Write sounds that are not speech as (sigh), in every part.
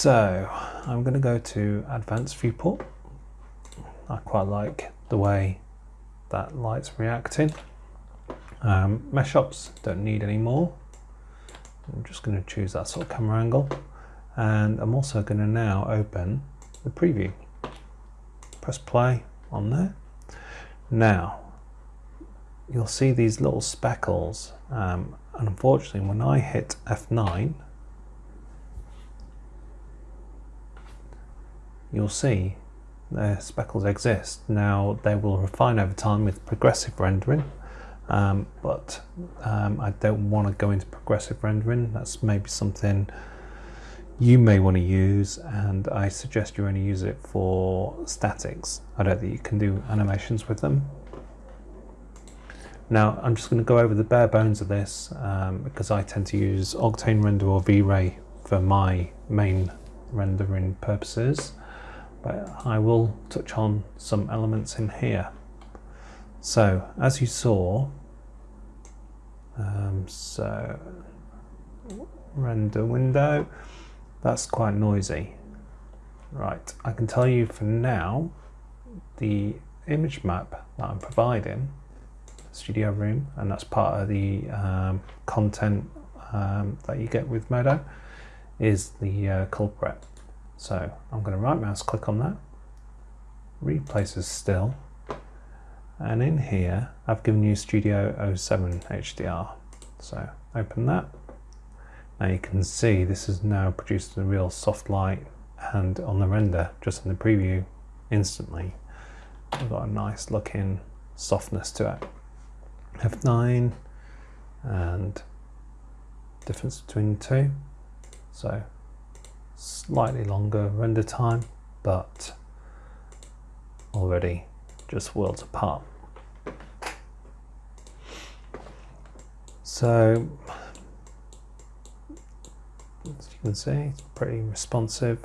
So I'm going to go to advanced viewport. I quite like the way that light's reacting. Um, mesh ops don't need any more. I'm just going to choose that sort of camera angle and I'm also going to now open the preview. Press play on there. Now you'll see these little speckles um, and unfortunately when I hit F9 you'll see the speckles exist. Now they will refine over time with progressive rendering um, but um, I don't want to go into progressive rendering. That's maybe something you may want to use and I suggest you only use it for statics. I don't think you can do animations with them. Now I'm just going to go over the bare bones of this um, because I tend to use Octane Render or V-Ray for my main rendering purposes but I will touch on some elements in here. So as you saw um, so render window, that's quite noisy. Right, I can tell you for now, the image map that I'm providing, Studio Room, and that's part of the um, content um, that you get with Modo, is the uh, culprit. So I'm going to right mouse click on that, replace as still, and in here I've given you Studio 07 HDR so open that. Now you can see this has now produced a real soft light and on the render just in the preview instantly. We've got a nice looking softness to it. F9 and difference between the two. So slightly longer render time but already just worlds apart. So, as you can see, it's pretty responsive.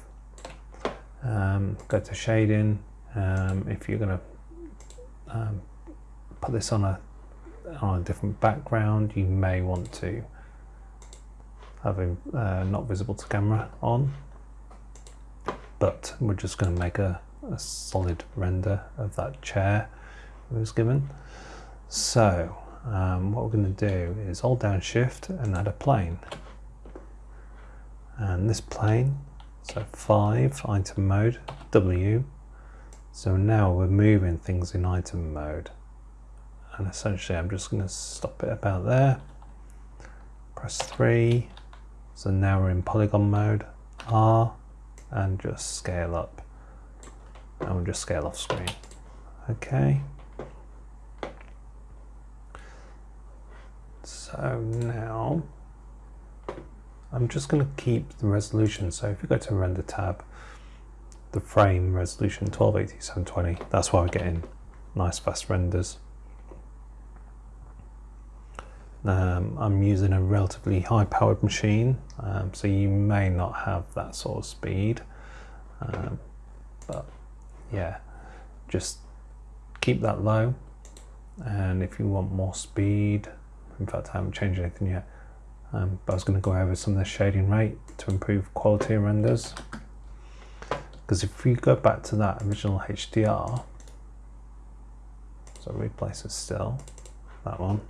Um, go to shading. Um, if you're going to um, put this on a on a different background, you may want to have uh, not visible to camera on. But we're just going to make a a solid render of that chair it was given. So um, what we're going to do is hold down shift and add a plane. And this plane, so 5, item mode, W. So now we're moving things in item mode. And essentially I'm just going to stop it about there. Press 3. So now we're in polygon mode. R and just scale up and we'll just scale off screen. Okay. So now I'm just going to keep the resolution. So if you go to render tab, the frame resolution 1280 720, that's why we're getting nice fast renders. Um, I'm using a relatively high powered machine, um, so you may not have that sort of speed, um, but yeah, just keep that low. And if you want more speed, in fact, I haven't changed anything yet, um, but I was going to go over some of the shading rate to improve quality renders. Because if we go back to that original HDR, so replace it still, that one,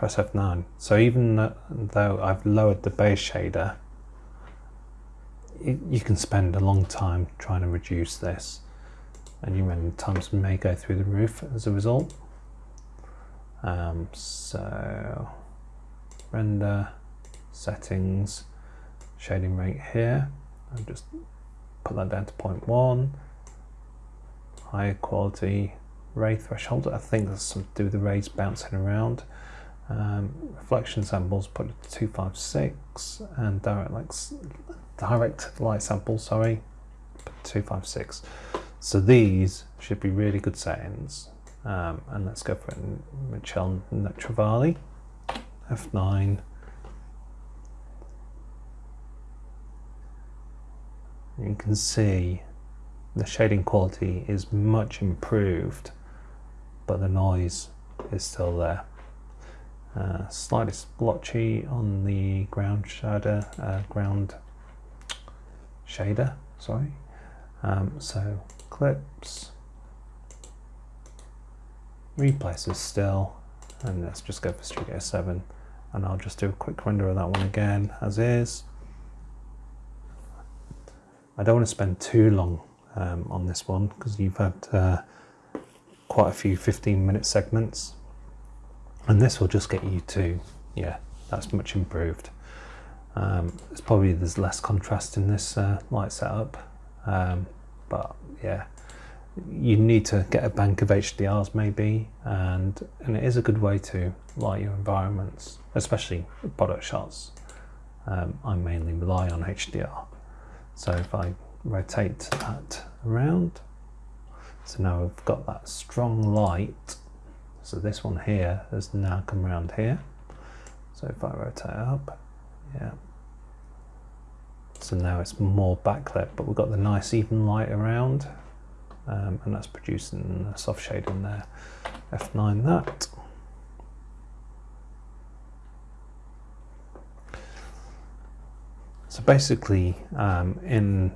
press F9. So even though I've lowered the base shader, you can spend a long time trying to reduce this. And your render times may go through the roof as a result. Um, so render settings shading rate here. I'll just put that down to 0.1 higher quality ray threshold. I think that's something to do with the rays bouncing around um, reflection samples put it to 256 and direct like direct light sample, sorry, 256. So these should be really good settings. Um, and let's go for Michel Netravalli, F9. You can see the shading quality is much improved, but the noise is still there. Uh, slightly splotchy on the ground shader, uh, ground shader, sorry. Um, so clips, replace as still, and let's just go for Studio 7 and I'll just do a quick render of that one again as is. I don't want to spend too long um, on this one because you've had uh, quite a few 15 minute segments and this will just get you to yeah that's much improved. Um, it's probably there's less contrast in this uh, light setup. Um, but yeah you need to get a bank of HDRs maybe. And and it is a good way to light your environments especially product shots. Um, I mainly rely on HDR so if I rotate that around so now we've got that strong light so this one here has now come around here so if I rotate up yeah so now it's more backlit but we've got the nice even light around um, and that's producing a soft shade in there. F9 that. So basically um, in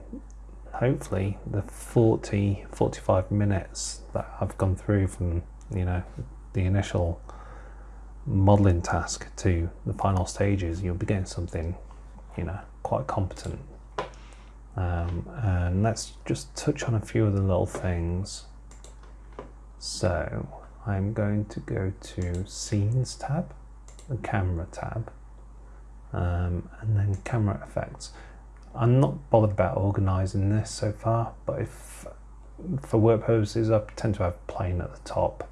hopefully the 40, 45 minutes that I've gone through from, you know, the initial modeling task to the final stages, you'll be getting something, you know, quite competent um, and let's just touch on a few of the little things. So I'm going to go to Scenes tab, the Camera tab, um, and then Camera Effects. I'm not bothered about organizing this so far, but if for work purposes, I tend to have plane at the top,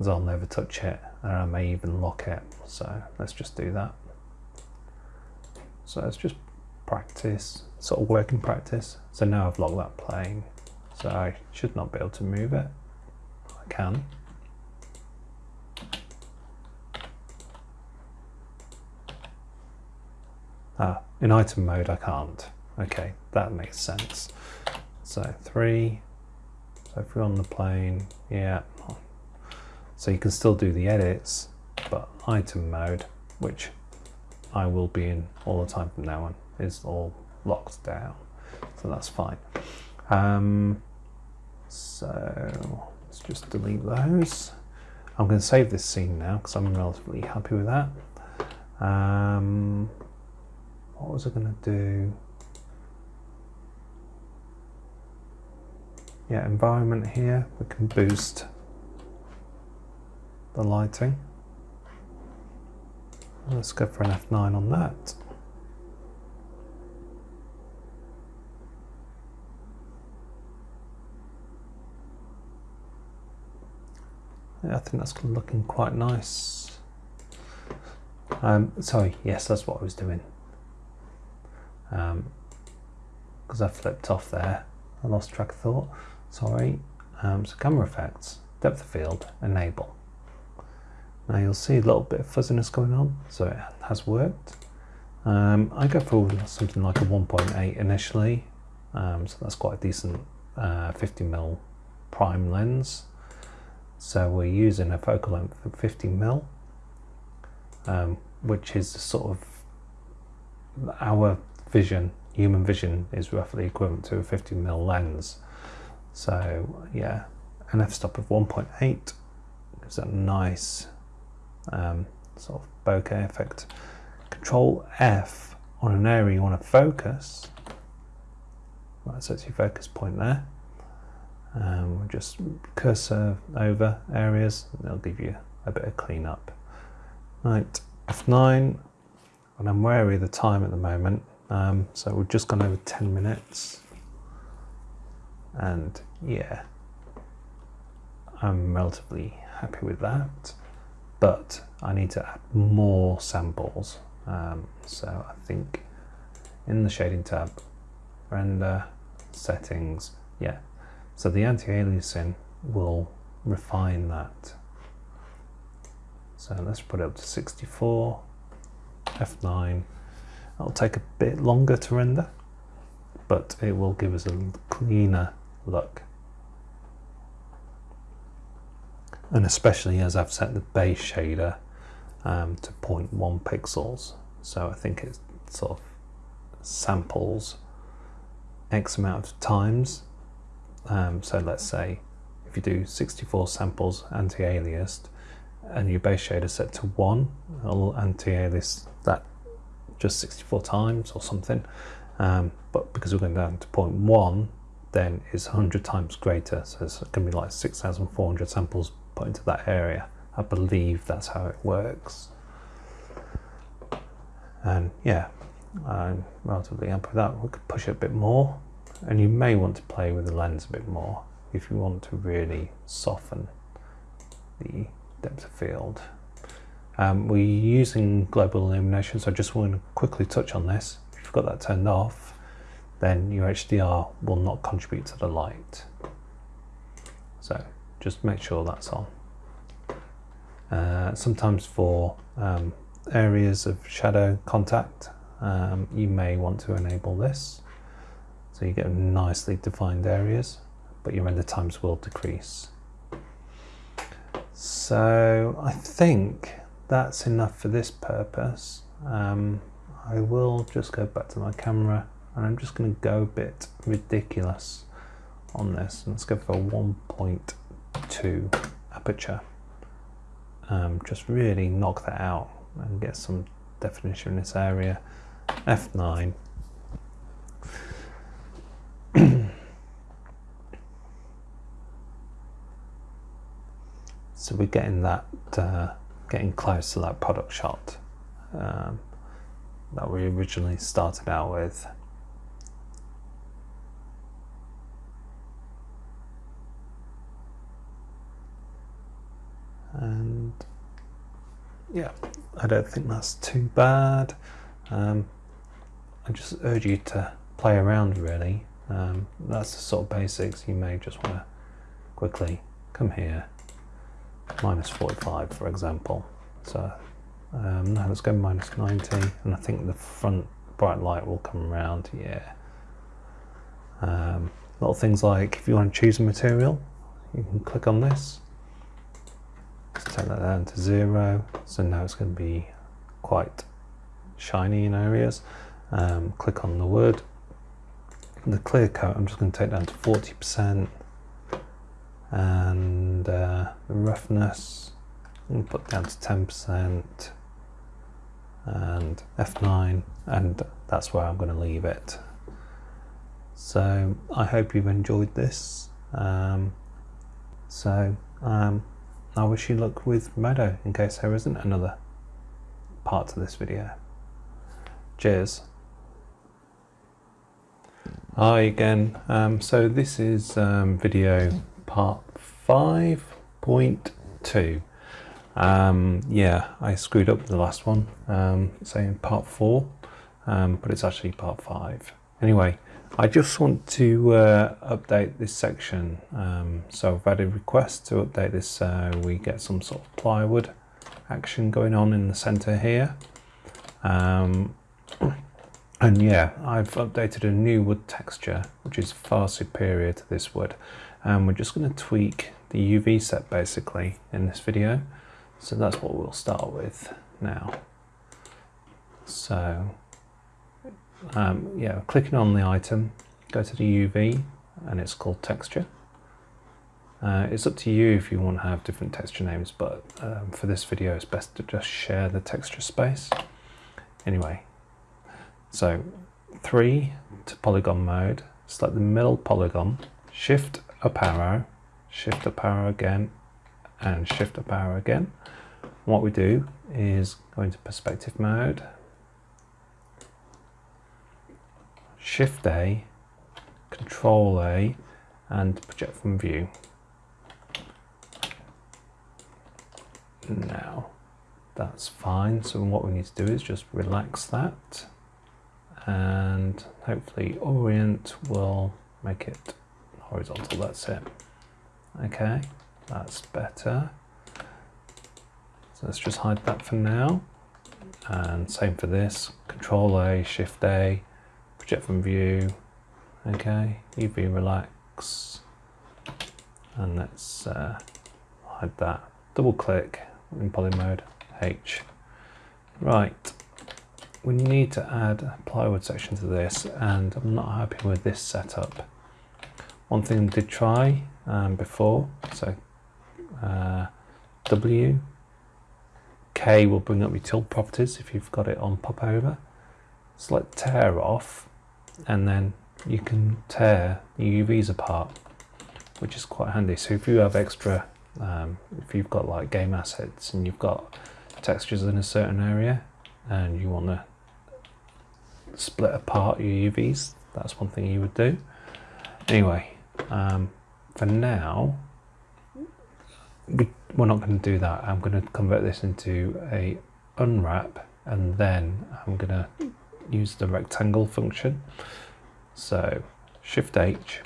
as I'll never touch it, and I may even lock it. So let's just do that. So let's just practice, sort of working practice. So now I've locked that plane, so I should not be able to move it. I can. Ah, in item mode I can't. Okay, that makes sense. So three, so if we're on the plane, yeah. So you can still do the edits, but item mode, which I will be in all the time from now on is all locked down. So that's fine. Um, so let's just delete those. I'm going to save this scene now because I'm relatively happy with that. Um, what was I going to do? Yeah, environment here, we can boost the lighting. Let's go for an F9 on that. I think that's looking quite nice. Um, sorry, yes, that's what I was doing. Because um, I flipped off there. I lost track of thought. Sorry. Um, so camera effects, depth of field, enable. Now you'll see a little bit of fuzziness going on, so it has worked. Um, I go for something like a 1.8 initially, um, so that's quite a decent uh, 50mm prime lens. So we're using a focal length of 50mm, um, which is sort of our vision, human vision is roughly equivalent to a 50mm lens. So yeah, an f-stop of 1.8 gives a nice um, sort of bokeh effect. Control F on an area you want to focus. Right, so it's your focus point there. Um, just cursor over areas and they'll give you a bit of cleanup. Right, F9, and I'm wary of the time at the moment, um, so we've just gone over 10 minutes. And yeah, I'm relatively happy with that, but I need to add more samples. Um, so I think in the shading tab, render, settings, yeah, so the anti-aliasing will refine that. So let's put it up to 64, F9. It'll take a bit longer to render, but it will give us a cleaner look. And especially as I've set the base shader um, to 0.1 pixels. So I think it sort of samples X amount of times. Um, so let's say if you do 64 samples anti-aliased and your base shader set to 1, it'll anti-alias that just 64 times or something. Um, but because we're going down to 0.1, then it's 100 times greater. So it's going to be like 6,400 samples put into that area. I believe that's how it works. And yeah, I'm relatively happy with that. We could push it a bit more. And you may want to play with the lens a bit more if you want to really soften the depth of field. Um, we're using global illumination, so I just want to quickly touch on this. If you've got that turned off, then your HDR will not contribute to the light. Just make sure that's on. Uh, sometimes for um, areas of shadow contact, um, you may want to enable this. So you get nicely defined areas, but your render times will decrease. So I think that's enough for this purpose. Um, I will just go back to my camera and I'm just going to go a bit ridiculous on this. Let's go for 1.2 aperture. Um, just really knock that out and get some definition in this area. F9. (clears throat) so we're getting that uh, getting close to that product shot um, that we originally started out with. And yeah, I don't think that's too bad. Um, I just urge you to play around really. Um, that's the sort of basics. You may just want to quickly come here minus 45 for example. So um, now let's go minus 90 and I think the front bright light will come around, yeah. Um, little things like if you want to choose a material, you can click on this. Let's take that down to zero. So now it's going to be quite shiny in areas. Um, click on the wood. The clear coat, I'm just going to take down to 40% and uh, the roughness and put down to 10% and F9 and that's where I'm going to leave it. So I hope you've enjoyed this. Um, so um, I wish you luck with Modo in case there isn't another part to this video. Cheers. Hi again. Um, so this is um, video part 5.2. Um, yeah, I screwed up the last one, um, saying part 4, um, but it's actually part 5. Anyway, I just want to uh, update this section. Um, so I've had a request to update this so we get some sort of plywood action going on in the center here. Um, (clears throat) and yeah, I've updated a new wood texture, which is far superior to this wood. And we're just going to tweak the UV set basically in this video. So that's what we'll start with now. So um, yeah, clicking on the item, go to the UV and it's called texture. Uh, it's up to you if you want to have different texture names, but um, for this video it's best to just share the texture space. Anyway, so 3 to polygon mode, select the middle polygon, shift up arrow, shift up arrow again, and shift up arrow again. What we do is go into perspective mode, shift A, control A, and project from view. Now, that's fine. So what we need to do is just relax that and hopefully orient will make it horizontal, that's it. Okay, that's better. So let's just hide that for now. And same for this, Control A, Shift A, project from view. Okay, UV relax. And let's uh, hide that. Double click in poly mode, H, Right, we need to add a plywood section to this and I'm not happy with this setup. One thing I did try um, before, so uh, W, K will bring up your tilt properties if you've got it on popover. Select tear off and then you can tear the UVs apart, which is quite handy. So if you have extra, um, if you've got like game assets and you've got textures in a certain area and you want to split apart your UVs, that's one thing you would do. Anyway, um, for now, we, we're not going to do that. I'm going to convert this into a unwrap and then I'm going to use the rectangle function. So Shift H,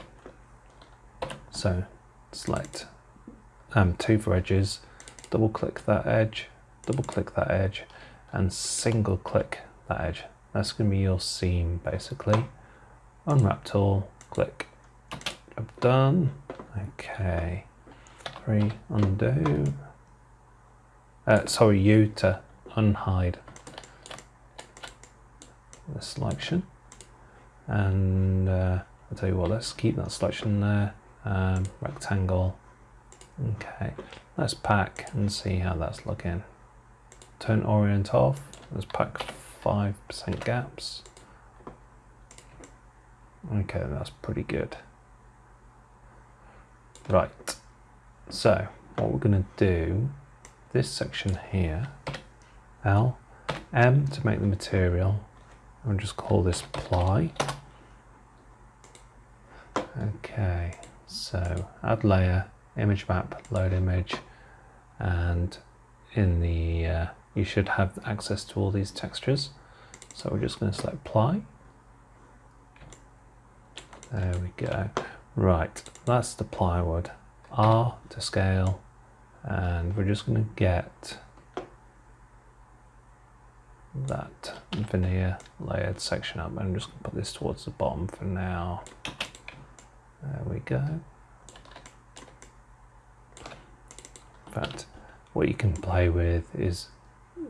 so select um, two for edges, double click that edge, double click that edge and single click that edge. That's going to be your seam basically. Unwrap tool, click, Job done. Okay, three, undo. Uh, sorry, U to unhide the selection. And uh, I'll tell you what let's keep that selection there. Um, rectangle. Okay let's pack and see how that's looking. Turn orient off. Let's pack 5% gaps. Okay that's pretty good. Right so what we're going to do this section here L M to make the material I'll just call this ply Okay, so add layer, image map, load image, and in the, uh, you should have access to all these textures. So we're just going to select ply. There we go. Right, that's the plywood. R to scale, and we're just going to get that veneer layered section up. I'm just going to put this towards the bottom for now. There we go. Fact, what you can play with is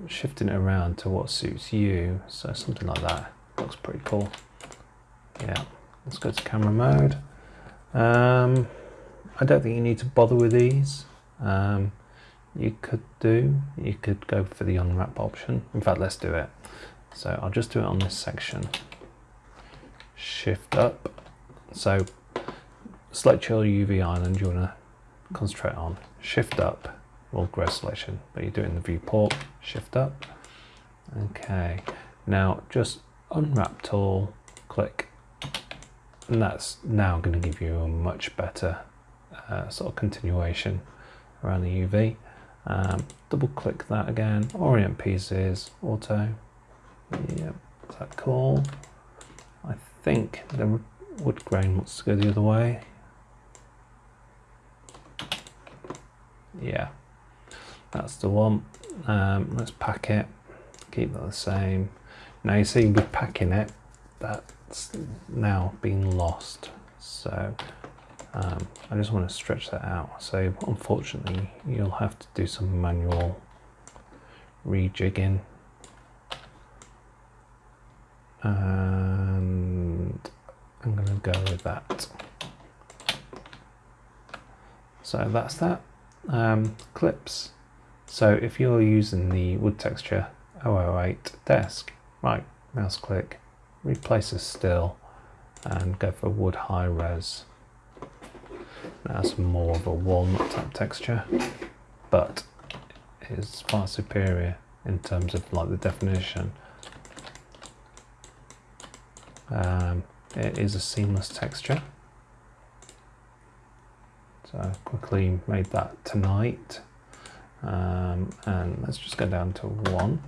shifting it around to what suits you. So something like that looks pretty cool. Yeah, let's go to camera mode. Um, I don't think you need to bother with these. Um, you could do, you could go for the unwrap option. In fact, let's do it. So I'll just do it on this section. Shift up. So select your UV island you want to concentrate on. Shift up will grow selection, but you do it in the viewport, shift up. Okay, now just unwrap tool, click, and that's now going to give you a much better uh, sort of continuation around the UV. Um, double click that again, orient pieces, auto, yep, is that cool? I think the wood grain wants to go the other way. yeah that's the one. Um, let's pack it. Keep that the same. Now you see with packing it that's now been lost. So um, I just want to stretch that out so unfortunately you'll have to do some manual rejigging and I'm going to go with that so that's that um, clips. So if you're using the wood texture 008 desk, right, mouse click, replace a still and go for wood high res. That's more of a walnut type texture, but is far superior in terms of like the definition. Um, it is a seamless texture. So I quickly made that tonight. Um, and let's just go down to one.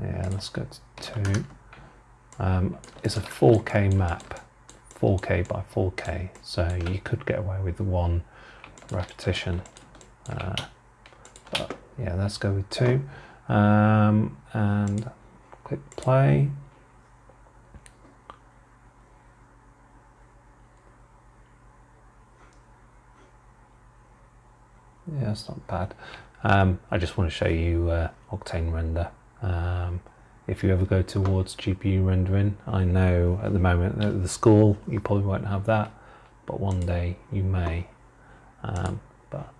Yeah, let's go to two. Um, it's a 4K map, 4K by 4K, so you could get away with one repetition. Uh, but yeah, let's go with two. Um, and click play. Yeah, it's not bad. Um, I just want to show you uh, Octane render. Um, if you ever go towards GPU rendering, I know at the moment at the school you probably won't have that, but one day you may. Um, but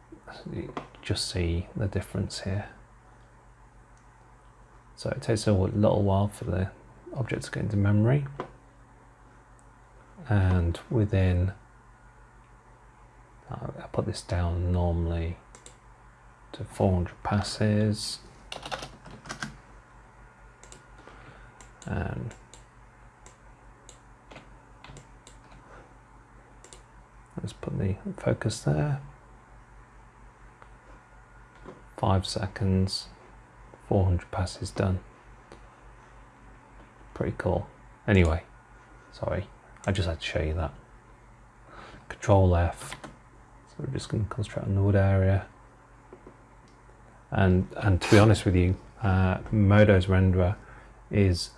just see the difference here. So it takes a little while for the object to get into memory. And within, I put this down normally to 400 passes. And let's put the focus there. Five seconds, 400 passes done. Pretty cool. Anyway, sorry, I just had to show you that. Control F. So we're just going to concentrate on the area. And and to be honest with you, uh, Modo's renderer is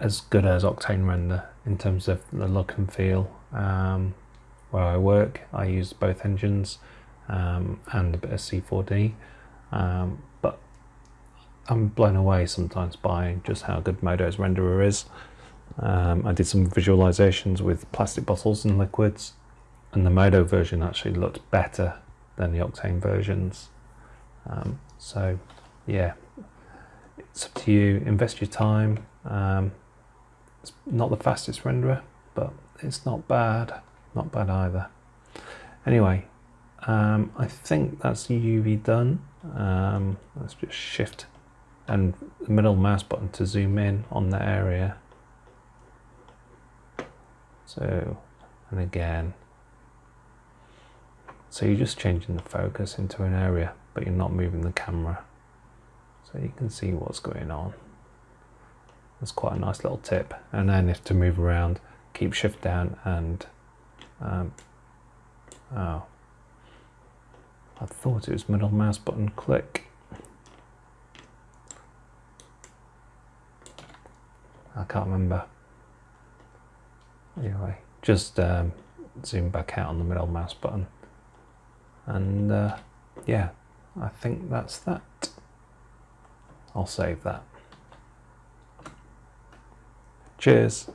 as good as Octane Render in terms of the look and feel. Um, where I work, I use both engines um, and a bit of C4D, um, but I'm blown away sometimes by just how good Modo's renderer is. Um, I did some visualizations with plastic bottles and liquids, and the Modo version actually looked better than the Octane versions. Um, so, yeah, it's up to you. Invest your time. Um, it's not the fastest renderer, but it's not bad. Not bad either. Anyway, um, I think that's UV done. Um, let's just shift and the middle mouse button to zoom in on the area. So, and again. So you're just changing the focus into an area, but you're not moving the camera. So you can see what's going on. That's quite a nice little tip. And then if to move around, keep shift down and, um, oh, I thought it was middle mouse button click. I can't remember. Anyway, just um, zoom back out on the middle mouse button. And uh, yeah, I think that's that. I'll save that. Cheers.